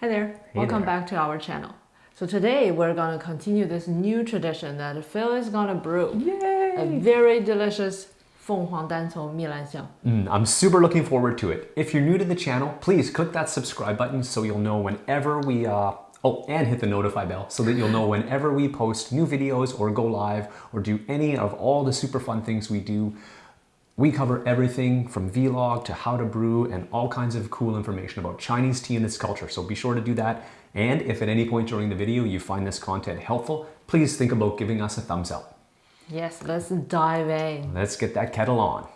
Hi there, hey welcome there. back to our channel. So today we're gonna continue this new tradition that Phil is gonna brew. Yay! A very delicious Fenghuang Dancong Milanxiang. Mm, I'm super looking forward to it. If you're new to the channel, please click that subscribe button so you'll know whenever we, uh, oh, and hit the notify bell so that you'll know whenever we post new videos or go live or do any of all the super fun things we do we cover everything from vlog to how to brew and all kinds of cool information about Chinese tea and its culture. So be sure to do that. And if at any point during the video you find this content helpful, please think about giving us a thumbs up. Yes, let's dive in. Let's get that kettle on.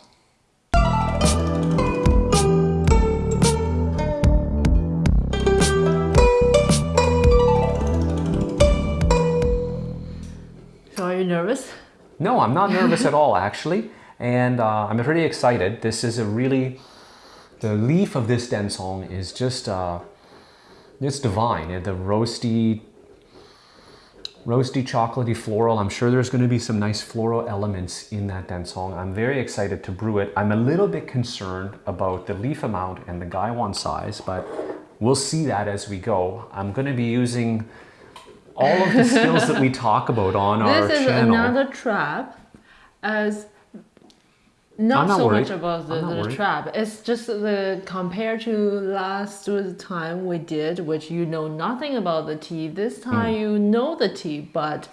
So are you nervous? No, I'm not nervous at all, actually. And uh, I'm pretty excited. This is a really, the leaf of this Dancong is just, uh, it's divine. The roasty, roasty, chocolatey, floral. I'm sure there's going to be some nice floral elements in that Dancong. I'm very excited to brew it. I'm a little bit concerned about the leaf amount and the gaiwan size, but we'll see that as we go. I'm going to be using all of the skills that we talk about on our channel. This is another trap as not, not so worried. much about the, the trap. It's just the compared to last time we did, which you know nothing about the tea. This Hmm. time you know the tea, but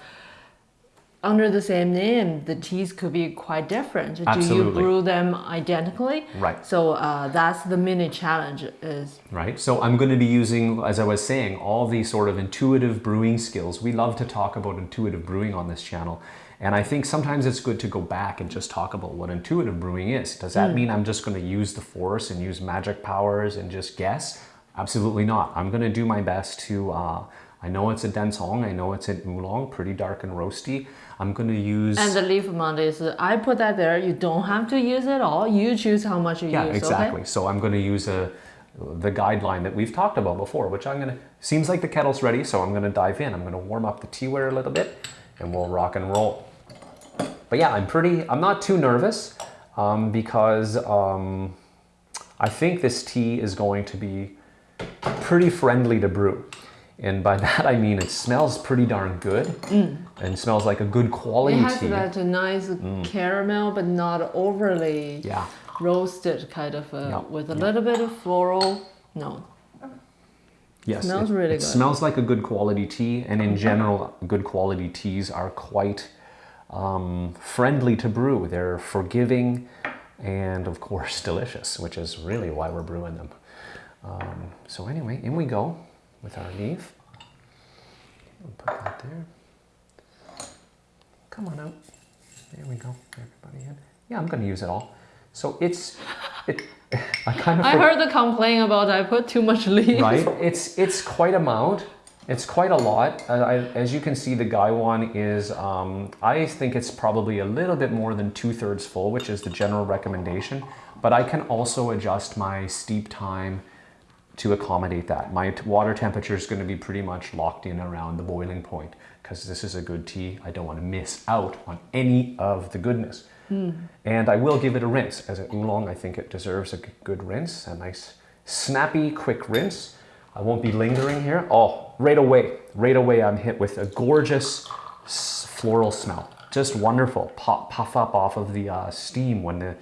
under the same name, the teas could be quite different. Do you brew them identically? Right. So uh, that's the mini challenge is right? So I'm going to be using, as I was saying, all these sort of intuitive brewing skills. We love to talk about intuitive brewing on this channel. And I think sometimes it's good to go back and just talk about what intuitive brewing is. Does that mean I'm just going to use the force and use magic powers and just guess? Absolutely not. I'm going to do my best to, uh, I know it's a dense Dancong, I know it's an oolong, pretty dark and roasty. I'm going to use... and the leaf amount is I put that there. You don't have to use it all. You choose how much you Yeah, use. exactly. Okay? So I'm going to use a, the guideline that we've talked about before, which I'm going to, seems like the kettle's ready, so I'm going to dive in. I'm going to warm up the teaware a little bit and we'll rock and roll. But yeah, I'm pretty, I'm not too nervous um, because um, I think this tea is going to be pretty friendly to brew. And by that I mean it smells pretty darn good and smells like a good quality tea. It has tea. that nice caramel, but not overly Yeah. roasted, kind of, uh, Yeah, with a little bit of floral. No, Yes, Smells it, really it good. smells like a good quality tea, and in general, good quality teas are quite um, friendly to brew. They're forgiving and, of course, delicious, which is really why we're brewing them. Um, so anyway, in we go with our leaf. Put that there. Come on out. There we go. Everybody in. Yeah, I'm going to use it all. So it's, it. I kind of. I heard the complaint about I put too much leaf. right? It's it's quite a amount. It's quite a lot. Uh, I, as you can see, the Gaiwan is, um, I think it's probably a little bit more than two thirds full, which is the general recommendation. But I can also adjust my steep time to accommodate that. My water temperature is going to be pretty much locked in around the boiling point because this is a good tea. I don't want to miss out on any of the goodness. And I will give it a rinse. As an oolong, I think it deserves a good rinse, a nice snappy, quick rinse. I won't be lingering here. Oh, right away, right away I'm hit with a gorgeous floral smell. Just wonderful. Pop, puff up off of the uh, steam when the,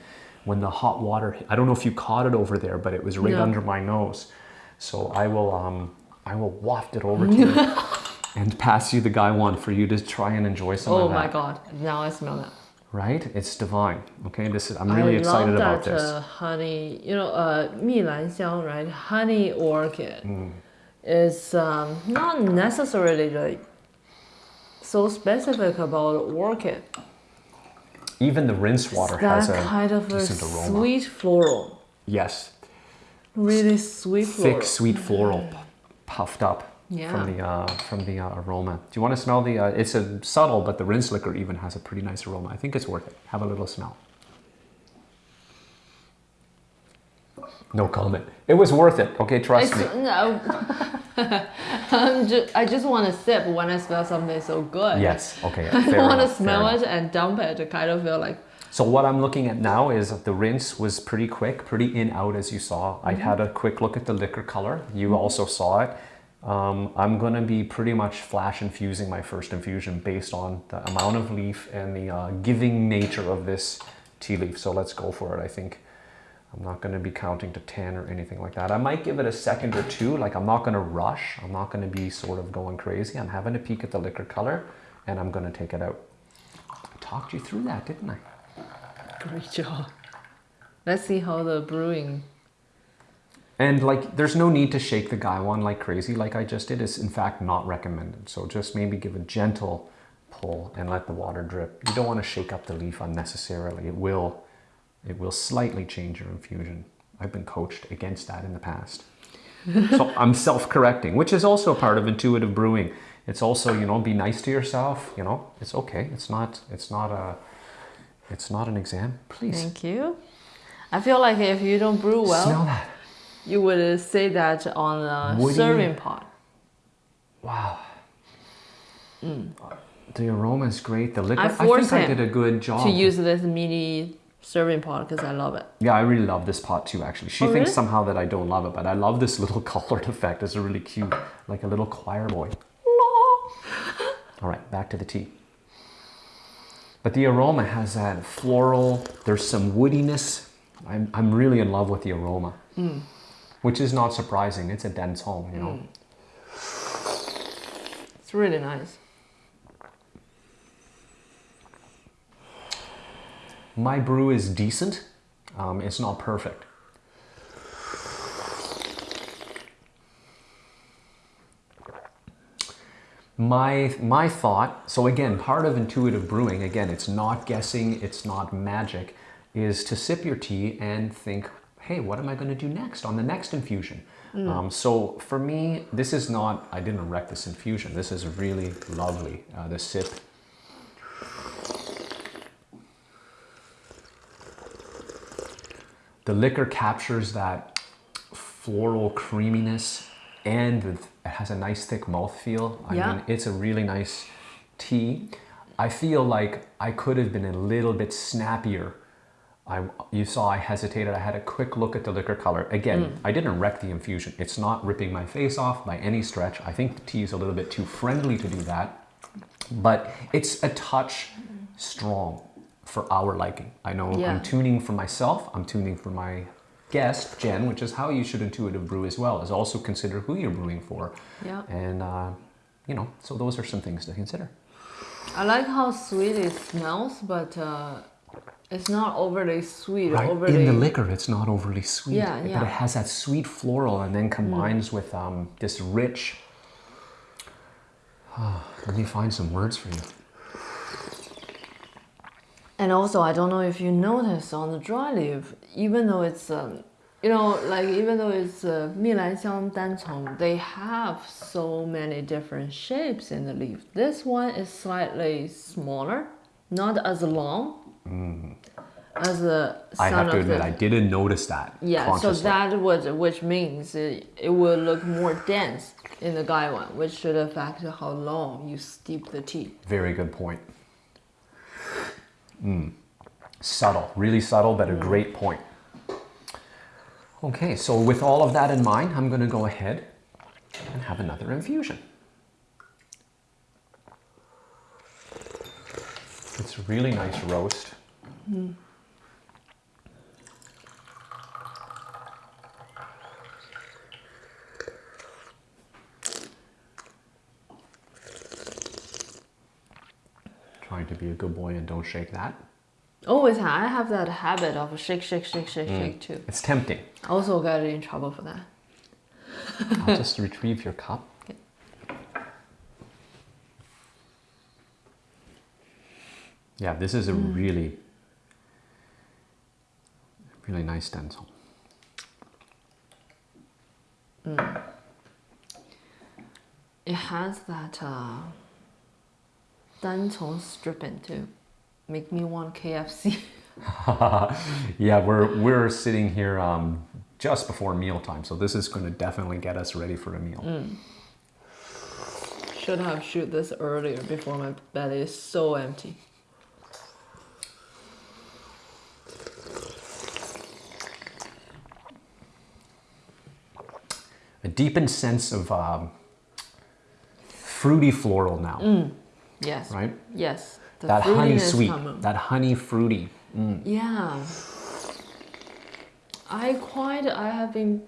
when the hot water, hit. I don't know if you caught it over there, but it was right No. under my nose. So I will, um, I will waft it over to you and pass you the gaiwan for you to try and enjoy some Oh of that. my god! Now I smell that Right? It's divine. Okay, this is I'm really I excited love about that this. Uh, honey, you know, uh, 蜜兰香, right? Honey orchid Mm. is um, not necessarily like so specific about orchid. Even the rinse water that has a kind of a decent aroma. sweet floral, Yes, really sweet floral. thick, sweet floral, pu- puffed up Yeah. from the uh, from the uh, aroma. Do you want to smell the? Uh, it's a subtle, but the rinse liquor even has a pretty nice aroma. I think it's worth it. Have a little smell. No comment. It was worth it. Okay, trust It's, me. no, just, I just want to sip when I smell something so good. Yes. Okay. I don't want to enough, smell enough. it and dump it to kind of feel like So what I'm looking at now is the rinse was pretty quick, pretty in out as you saw. I Mm-hmm. had a quick look at the liquor color. You also saw it. Um, I'm going to be pretty much flash infusing my first infusion based on the amount of leaf and the uh, giving nature of this tea leaf. So let's go for it. I think I'm not going to be counting to 10 or anything like that. I might give it a second or two. Like I'm not going to rush. I'm not going to be sort of going crazy. I'm having a peek at the liquor color and I'm going to take it out. I talked you through that, didn't I? Great job. Let's see how the brewing. And like, there's no need to shake the gaiwan like crazy like I just did. It's in fact not recommended. So just maybe give a gentle pull and let the water drip. You don't want to shake up the leaf unnecessarily. It will, it will slightly change your infusion. I've been coached against that in the past. so I'm self-correcting, which is also part of intuitive brewing. It's also, you know, be nice to yourself. You know, it's okay. It's not, it's not a, it's not an exam. Please. Thank you. I feel like if you don't brew well, Smell that. You would say that on a Woody. serving pot. Wow. The aroma is great. The liquor, I I, think I did a good job. To use this mini serving pot because I love it. Yeah, I really love this pot too, actually. She Oh, thinks really? somehow that I don't love it, but I love this little colored effect. It's really cute, like a little choir boy. All right, back to the tea. But the aroma has that floral, there's some woodiness. I'm, I'm really in love with the aroma, Hmm. Which is not surprising. It's a Dancong, you know. Hmm. It's really nice. My brew is decent. Um, it's not perfect. My, my thought, so again, part of intuitive brewing, again, it's not guessing, it's not magic, is to sip your tea and think, hey, what am I going to do next on the next infusion? Um, so for me, this is not, I didn't wreck this infusion. This is really lovely, uh, the sip. The liquor captures that floral creaminess and it has a nice thick mouthfeel. I Yeah. mean, it's a really nice tea. I feel like I could have been a little bit snappier. I, you saw I hesitated. I had a quick look at the liquor color. Again, I didn't wreck the infusion. It's not ripping my face off by any stretch. I think the tea is a little bit too friendly to do that, but it's a touch strong for our liking. I know Yeah. I'm tuning for myself. I'm tuning for my guest, Jen, which is how you should intuitive brew as well, is also consider who you're brewing for. Yeah. And, uh, you know, so those are some things to consider. I like how sweet it smells, but uh, it's not overly sweet. Overly. In the liquor, it's not overly sweet, Yeah, but yeah. it has that sweet floral and then combines with um, this rich. let me find some words for you. And also, I don't know if you notice on the dry leaf, even though it's, um, you know, like even though it's uh, 蜜兰香单丛, they have so many different shapes in the leaf. This one is slightly smaller, not as long as the Mm. I son have to of admit, the. I didn't notice that. yeah, so that was which means it, it will look more dense in the gaiwan, which should affect how long you steep the tea. Very good point. Mm. Subtle, really subtle, but a great point. Okay, so with all of that in mind, I'm going to go ahead and have another infusion. It's a really nice roast. Hmm. Trying to be a good boy and don't shake that. Always, I have that habit of shake, shake, shake, shake, hmm. shake too. It's tempting. I also got in trouble for that. I'll just retrieve your cup. Okay. Yeah, this is a hmm. really, really nice stencil. It has that uh, 单丛 stripping too. Make me want KFC. yeah, we're we're sitting here um, just before mealtime, so this is going to definitely get us ready for a meal. Should have shoot this earlier before my belly is so empty. A deepened sense of um, fruity floral now, mm. Yes. right? Yes. The That honey sweet, come- that honey fruity. Mm. Yeah. I quite I have been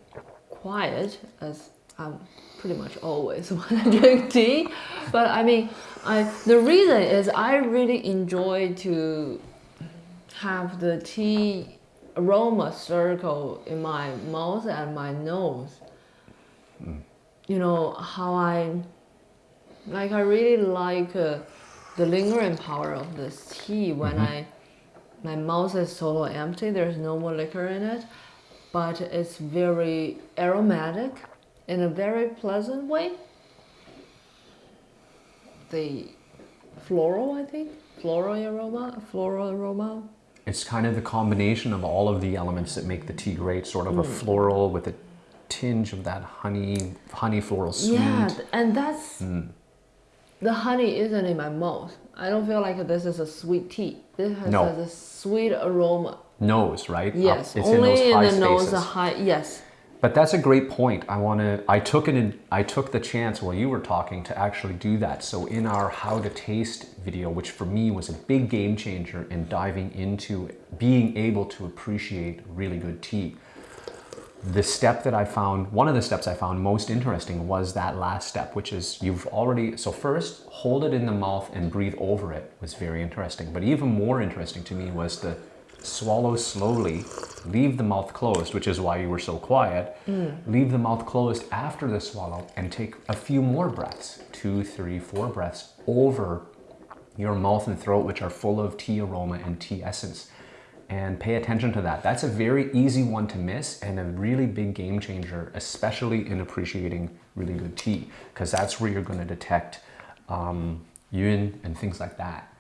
quiet as I'm pretty much always when I drink tea. But I mean I the reason is I really enjoy to have the tea aroma circle in my mouth and my nose. You know how I like I really like uh, the lingering power of this tea when I my mouth is totally empty. There's no more liquor in it, but it's very aromatic in a very pleasant way. The floral, I think, floral aroma, floral aroma. It's kind of the combination of all of the elements that make the tea great, sort of a floral with a tinge of that honey, honey floral sweet. Yeah, and that's hmm. the honey isn't in my mouth. I don't feel like this is a sweet tea. This has, No. a sweet aroma. Nose, right? Yes, it's only in, those in, the nose. A high yes. But that's a great point. I want to. I took it in. I took the chance while you were talking to actually do that. So in our how to taste video, which for me was a big game changer in diving into being able to appreciate really good tea. The step that I found, one of the steps I found most interesting was that last step, which is you've already. So first, hold it in the mouth and breathe over it was very interesting. But even more interesting to me was the swallow slowly, leave the mouth closed, which is why you were so quiet. Mm. Leave the mouth closed after the swallow and take a few more breaths two, three, four breaths over your mouth and throat, which are full of tea aroma and tea essence. And pay attention to that. That's a very easy one to miss and a really big game changer, especially in appreciating really good tea, because that's where you're going to detect um, yun and things like that.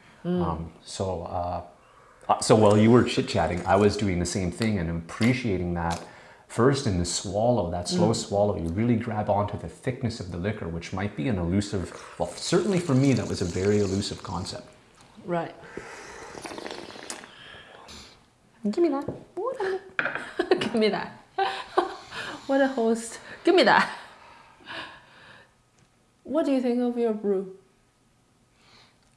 Um, so, uh, so while you were chit chatting, I was doing the same thing and appreciating that. First, in the swallow, that slow swallow, you really grab onto the thickness of the liquor, which might be an elusive, well, certainly for me, that was a very elusive concept. Right. Give me that. What? Give me that. what a host. Give me that. What do you think of your brew?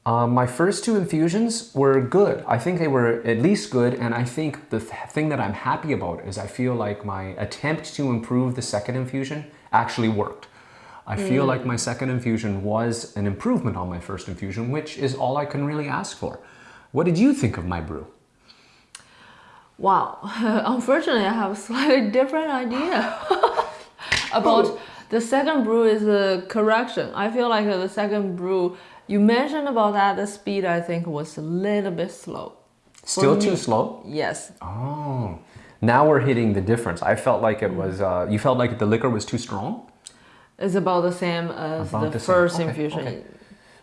Um, my first two infusions were good. I think they were at least good, and I think the th- thing that I'm happy about is I feel like my attempt to improve the second infusion actually worked. I feel like my second infusion was an improvement on my first infusion, which is all I can really ask for. What did you think of my brew? Wow. Unfortunately, I have a slightly different idea about the second brew is a correction. I feel like the second brew, you mentioned about that, the speed I think was a little bit slow. Still too slow? Yes. Oh, now we're hitting the difference. I felt like it was, uh, you felt like the liquor was too strong? It's about the same as About the, the first Okay, infusion. okay.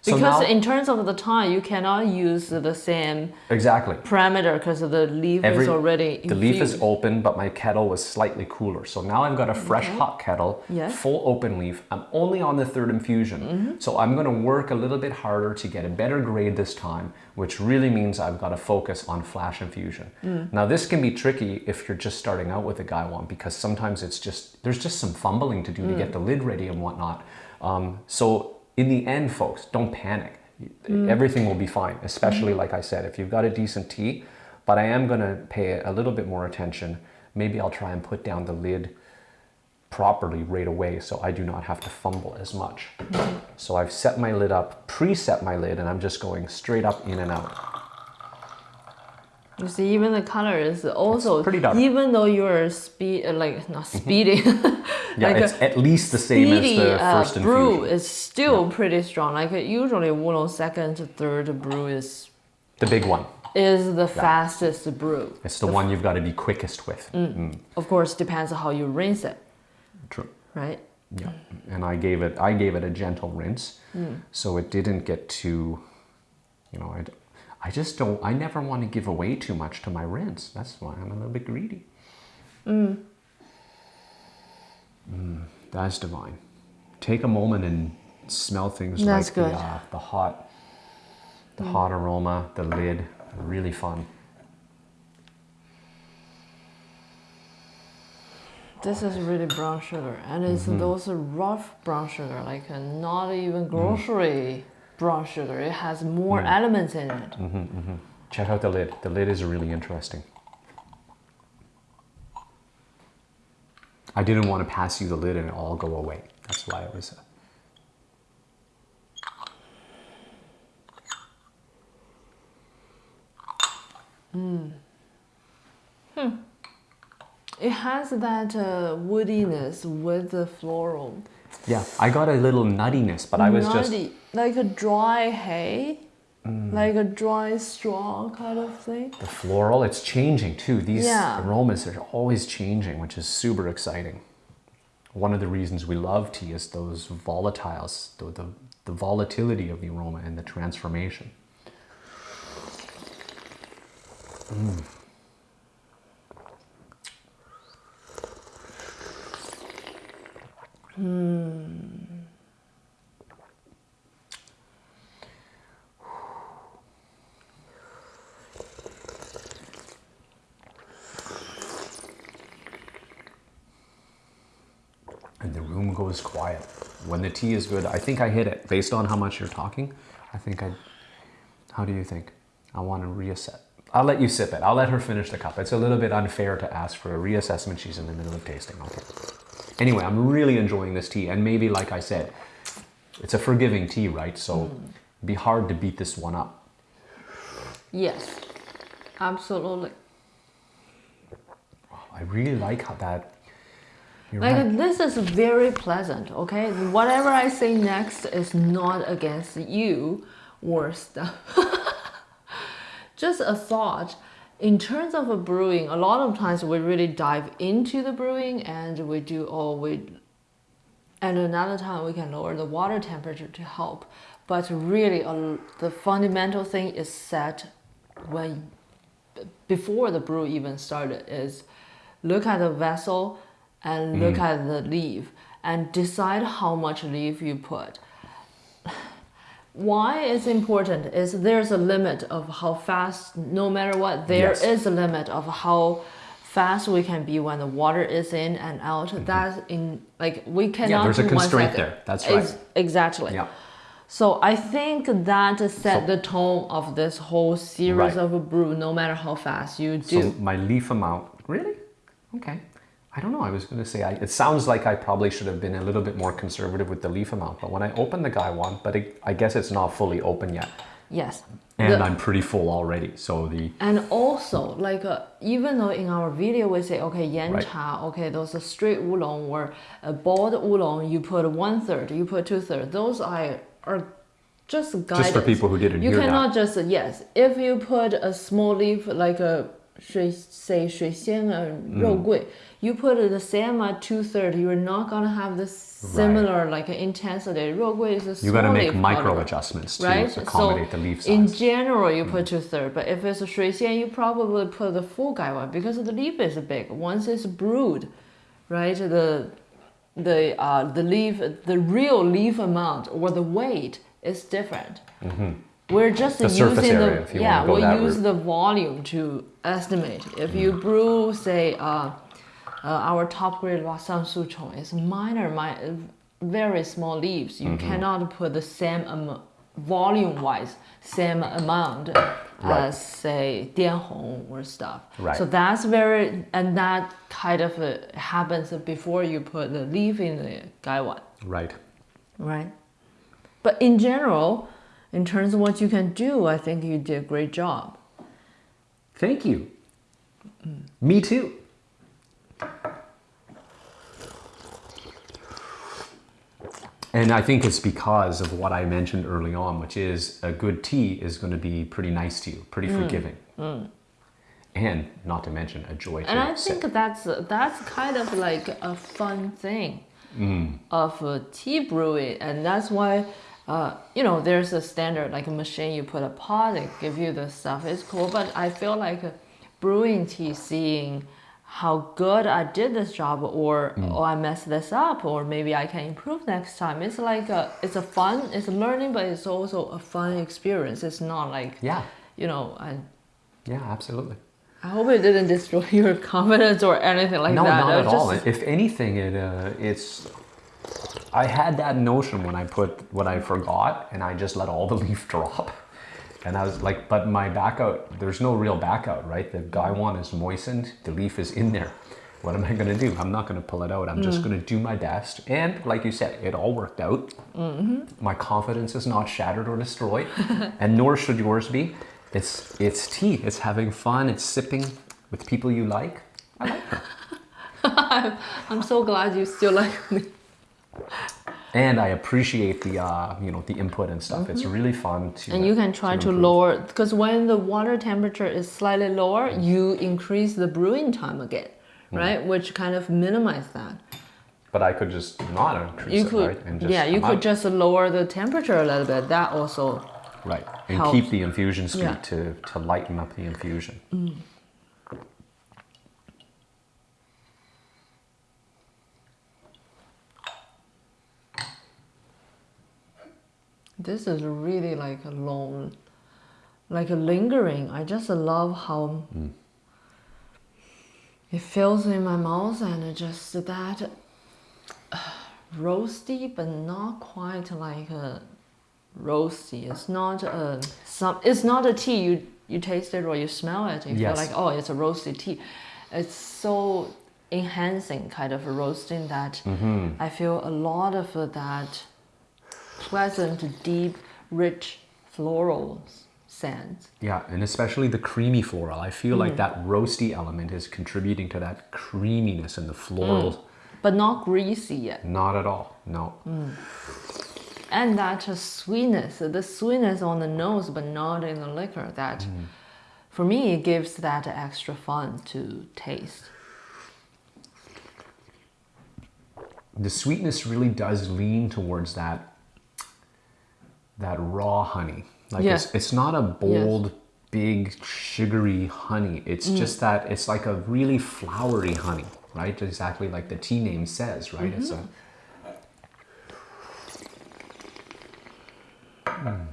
So Because now- in terms of the time, you cannot use the same Exactly. parameter because the leaf Every- is already The leaf is open, but my kettle was slightly cooler. So now I've got a fresh hot kettle, Yes. full open leaf. I'm only on the third infusion. Mm-hmm. So I'm going to work a little bit harder to get a better grade this time, which really means I've got to focus on flash infusion. Mm. Now this can be tricky if you're just starting out with a Gaiwan because sometimes it's just, there's just some fumbling to do to Mm. get the lid ready and whatnot. Um, so in the end, folks, don't panic. Mm. Everything will be fine, especially like I said, if you've got a decent tea. But I am going to pay a little bit more attention. Maybe I'll try and put down the lid properly right away so I do not have to fumble as much. So I've set my lid up, preset my lid, and I'm just going straight up in and out. You see, even the color is also pretty dark. Even though you're speed uh, like not speeding, Yeah, like it's at least the same speedy as the first uh, first brew infusion. is still pretty strong. Like uh, usually, Wulong second, third brew is The big one. is the fastest brew. It's the one you've got to be quickest with. Mm, Of course, depends on how you rinse it, true. right? Yeah, and I gave it I gave it a gentle rinse, Hmm. so it didn't get too, you know, I, I just don't. I never want to give away too much to my rinse. That's why I'm a little bit greedy. Mm, that's divine. Take a moment and smell things That's like good. the uh, the hot, the hot aroma, the lid. Really fun. This is really brown sugar, and it's Mm-hmm. those rough brown sugar, like uh, not even grocery brown sugar. It has more Mm. elements in it. Check out the lid. The lid is really interesting. I didn't want to pass you the lid and it all go away. That's why it was. uh, It has that uh, woodiness with the floral. Yeah, I got a little nuttiness, but I was just. Mm. Like a dry hay, like a dry straw kind of thing. The floral, it's changing too. These Yeah. aromas are always changing, which is super exciting. One of the reasons we love tea is those volatiles, the, the, the volatility of the aroma and the transformation. and the room goes quiet. When the tea is good, I think I hit it. Based on how much you're talking, I think I. How do you think? I want to reassess. I'll let you sip it. I'll let her finish the cup. It's a little bit unfair to ask for a reassessment. She's in the middle of tasting. Okay. Anyway, I'm really enjoying this tea, and maybe, like I said, it's a forgiving tea, right? So, it'd be hard to beat this one up. Yes, absolutely. I really like how that. You're Like right. this is very pleasant, okay? Whatever I say next is not against you or stuff. Just a thought. In terms of a brewing, a lot of times we really dive into the brewing and we do oh we and another time we can lower the water temperature to help. But really, uh, the fundamental thing is set when before the brew even started is look at the vessel and mm. look at the leaf and decide how much leaf you put. Why it's important is there's a limit of how fast, no matter what, there is Yes. a limit of how fast we can be when the water is in and out. Mm-hmm. That's in like we cannot. Yeah, there's a constraint there. That's Ex- right. exactly. Yeah. So I think that set So- the tone of this whole series Right. of a brew, no matter how fast you do. So my leaf amount, really? Okay. I don't know. I was going to say, I, it sounds like I probably should have been a little bit more conservative with the leaf amount. But when I open the gaiwan, but it, I guess it's not fully open yet. yes. And The- I'm pretty full already. So the, And also, like, uh, even though in our video we say, okay, yan Right. cha, okay, those are straight oolong or a boiled oolong, you put one third, you put two thirds. Those are are just guidance. just for people who didn't You cannot that. just yes. If you put a small leaf like a 水 say 水仙 mm. you put the same at two third, you're not gonna have the similar right. like intensity. 肉桂 is a You gotta make micro adjustments to right? accommodate so the leaf size. In general, you put mm. thirds. but if it's a 水仙, you probably put the full gaiwan because the leaf is big. Once it's brewed, right, the the uh, the leaf the real leaf amount or the weight is different. Mm -hmm. We're just the using the yeah. We we'll use route. the volume to estimate. If you brew, say, uh, uh, our top grade Wasam Suchong it's minor, mi- very small leaves. You cannot put the same am- volume wise, same amount Right. as say Dianhong or stuff. Right. So that's very, and that kind of uh, happens before you put the leaf in the gaiwan, Right. right? But in general, in terms of what you can do, I think you did a great job. Thank you. Me too. And I think it's because of what I mentioned early on, which is a good tea is going to be pretty nice to you, pretty Mm. forgiving. And not to mention a joy to And I sip. think that's that's kind of like a fun thing of uh, tea brewing, and that's why uh, you know there's a standard like a machine you put a pot it give you the stuff. It's cool, but I feel like brewing tea, seeing how good I did this job, or oh I messed this up, or maybe I can improve next time. It's like a, it's a fun, it's a learning, but it's also a fun experience. It's not like Yeah. you know I Yeah, absolutely. I hope it didn't destroy your confidence or anything like no, that. No, not at all. If anything, it uh, it's. I had that notion when I put what I forgot, and I just let all the leaf drop, and I was like, but my back out, there's no real back out, right? The gaiwan mm-hmm. is moistened, the leaf is in there. What am I gonna do? I'm not gonna pull it out. I'm just mm. gonna do my best, and like you said, it all worked out. Mm-hmm. My confidence is not shattered or destroyed, and nor should yours be. It's it's tea. It's having fun. It's sipping with people you like. I like it. I'm so glad you still like me. And I appreciate the uh, you know the input and stuff. It's really fun to Mm-hmm. And you can try to, improve. lower because when the water temperature is slightly lower, you increase the brewing time again, Mm. right? Which kind of minimize that. But I could just not increase You it, could, right? And just yeah, you could out. just lower the temperature a little bit. That also, right and help. keep the infusion speed Yeah. to to lighten up the infusion. This is really like a long, like a lingering. I just love how it feels in my mouth and it just that uh, roasty, but not quite like a roasty. It's not a some. It's not a tea. You you taste it or you smell it. You Yes. feel like oh, it's a roasty tea. It's so enhancing kind of roasting that I feel a lot of that pleasant, deep, rich floral scent. Yeah, and especially the creamy floral. I feel Mm. like that roasty element is contributing to that creaminess and the floral. Mm. But not greasy yet. Not at all. No. Mm. And that sweetness, the sweetness on the nose, but not in the liquor. That, mm. for me, it gives that extra fun to taste. the sweetness really does lean towards that that raw honey. Like it's, it's not a bold big sugary honey. It's just that it's like a really flowery honey right? Exactly like the tea name says right? It's a Mm.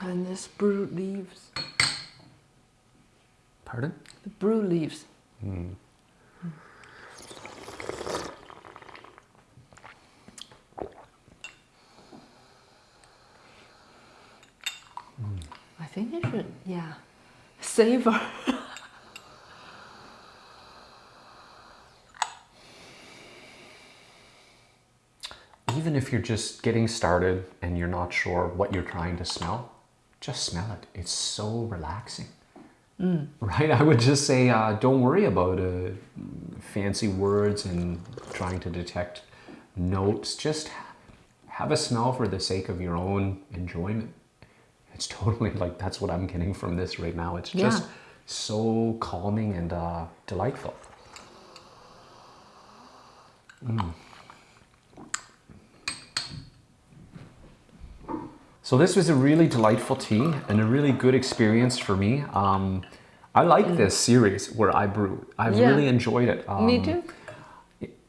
And this brewed leaves, pardon the brew leaves. Hmm. I think it should, yeah, savor. even if you're just getting started and you're not sure what you're trying to smell, just smell it. It's so relaxing. Right? I would just say uh, don't worry about uh, fancy words and trying to detect notes. Just have a smell for the sake of your own enjoyment. It's totally like that's what I'm getting from this right now. It's just Yeah. so calming and uh, delightful. So this was a really delightful tea and a really good experience for me. Um, I like this series where I brew. I've Yeah. really enjoyed it. Um, Me too.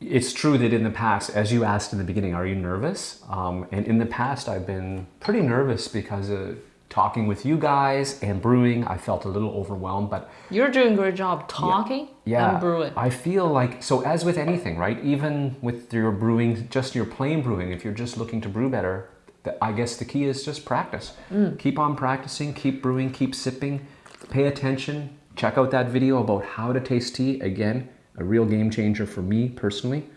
It's true that in the past, as you asked in the beginning, are you nervous? Um, and in the past, I've been pretty nervous because of talking with you guys and brewing. I felt a little overwhelmed, but You're doing a great job talking yeah, and brewing. I feel like so as with anything, right? Even with your brewing, just your plain brewing, if you're just looking to brew better, I guess the key is just practice. Mm. Keep on practicing, keep brewing, keep sipping, pay attention. Check out that video about how to taste tea. Again, a real game changer for me personally.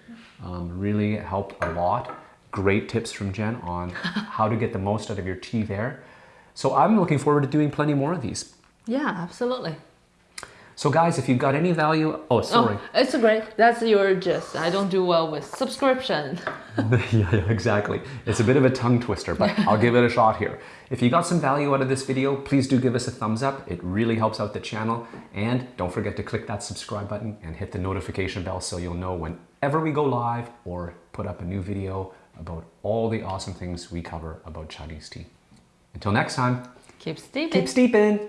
Um, really helped a lot. Great tips from Jen on how to get the most out of your tea there. So I'm looking forward to doing plenty more of these. Yeah, absolutely. So guys, if you've got any value, oh, oh sorry. Oh, it's great. That's your gist. I don't do well with subscription. yeah, yeah, exactly. It's a bit of a tongue twister, but I'll give it a shot here. If you got some value out of this video, please do give us a thumbs up. It really helps out the channel. And don't forget to click that subscribe button and hit the notification bell so you'll know whenever we go live or put up a new video about all the awesome things we cover about Chinese tea. Until next time, Keep steeping. keep steeping.